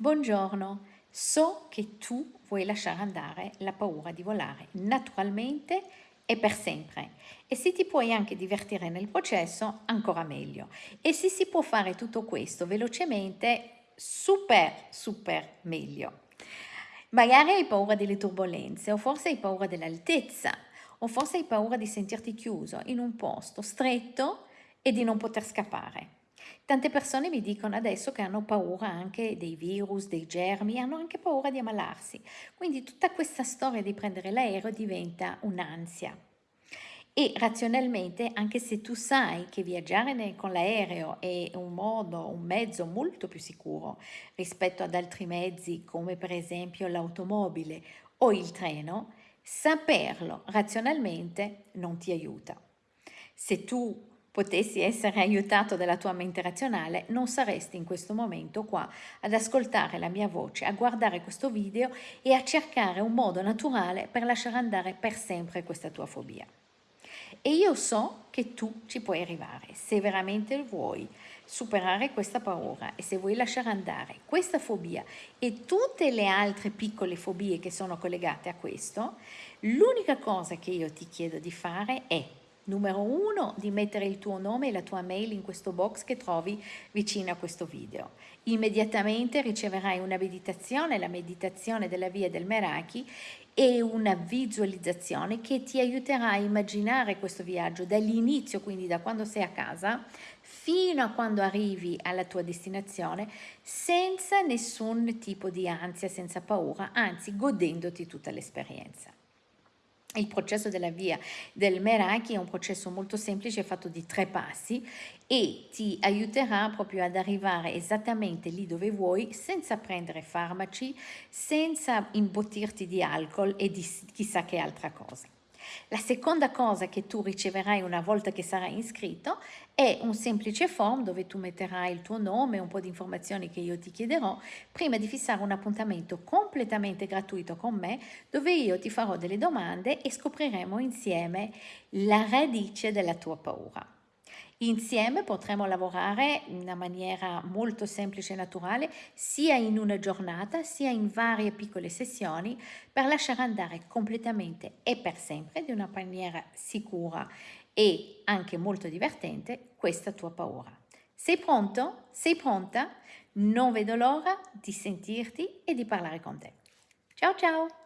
Buongiorno, so che tu vuoi lasciare andare la paura di volare naturalmente e per sempre e se ti puoi anche divertire nel processo ancora meglio e se si può fare tutto questo velocemente super super meglio. Magari hai paura delle turbulenze o forse hai paura dell'altezza o forse hai paura di sentirti chiuso in un posto stretto e di non poter scappare. Tante persone mi dicono adesso che hanno paura anche dei virus, dei germi, hanno anche paura di ammalarsi. Quindi tutta questa storia di prendere l'aereo diventa un'ansia. E razionalmente, anche se tu sai che viaggiare con l'aereo è un modo, un mezzo molto più sicuro rispetto ad altri mezzi come per esempio l'automobile o il treno, saperlo razionalmente non ti aiuta. Se tu potessi essere aiutato dalla tua mente razionale, non saresti in questo momento qua ad ascoltare la mia voce, a guardare questo video e a cercare un modo naturale per lasciare andare per sempre questa tua fobia. E io so che tu ci puoi arrivare, se veramente vuoi superare questa paura e se vuoi lasciare andare questa fobia e tutte le altre piccole fobie che sono collegate a questo, l'unica cosa che io ti chiedo di fare è Numero uno, di mettere il tuo nome e la tua mail in questo box che trovi vicino a questo video. Immediatamente riceverai una meditazione, la meditazione della via del Meraki e una visualizzazione che ti aiuterà a immaginare questo viaggio dall'inizio, quindi da quando sei a casa, fino a quando arrivi alla tua destinazione senza nessun tipo di ansia, senza paura, anzi godendoti tutta l'esperienza. Il processo della via del Meraki è un processo molto semplice fatto di tre passi e ti aiuterà proprio ad arrivare esattamente lì dove vuoi senza prendere farmaci, senza imbottirti di alcol e di chissà che altra cosa. La seconda cosa che tu riceverai una volta che sarai iscritto è un semplice form dove tu metterai il tuo nome un po' di informazioni che io ti chiederò prima di fissare un appuntamento completamente gratuito con me dove io ti farò delle domande e scopriremo insieme la radice della tua paura. Insieme potremo lavorare in una maniera molto semplice e naturale sia in una giornata sia in varie piccole sessioni per lasciare andare completamente e per sempre di una maniera sicura e anche molto divertente questa tua paura. Sei pronto? Sei pronta? Non vedo l'ora di sentirti e di parlare con te. Ciao ciao!